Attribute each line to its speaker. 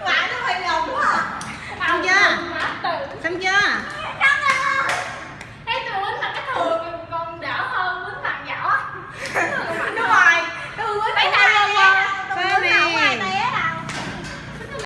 Speaker 1: ngoại nó hơi ngầu quá à.
Speaker 2: Xong chưa? xong chưa?